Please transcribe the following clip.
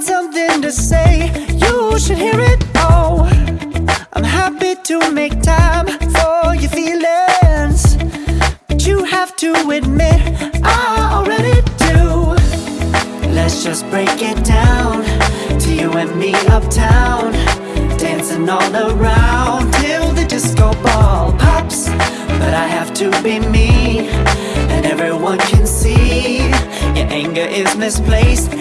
got something to say. You should hear it all. I'm happy to make time for your feelings. But you have to admit I already do. Let's just break it down To you and me uptown Dancing all around Till the disco ball pops. But I have to be me And everyone can see Your anger is misplaced.